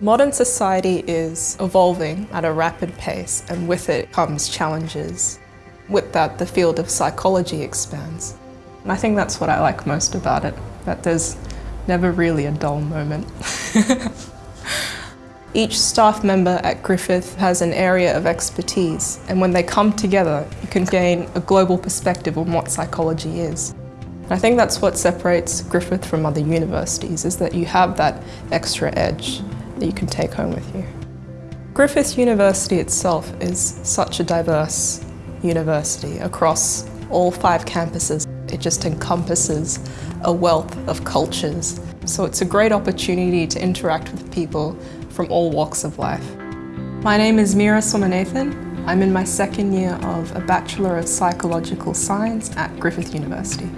Modern society is evolving at a rapid pace and with it comes challenges. With that, the field of psychology expands. And I think that's what I like most about it, that there's never really a dull moment. Each staff member at Griffith has an area of expertise and when they come together you can gain a global perspective on what psychology is. And I think that's what separates Griffith from other universities, is that you have that extra edge that you can take home with you. Griffith University itself is such a diverse university across all five campuses. It just encompasses a wealth of cultures. So it's a great opportunity to interact with people from all walks of life. My name is Mira Somanathan. I'm in my second year of a Bachelor of Psychological Science at Griffith University.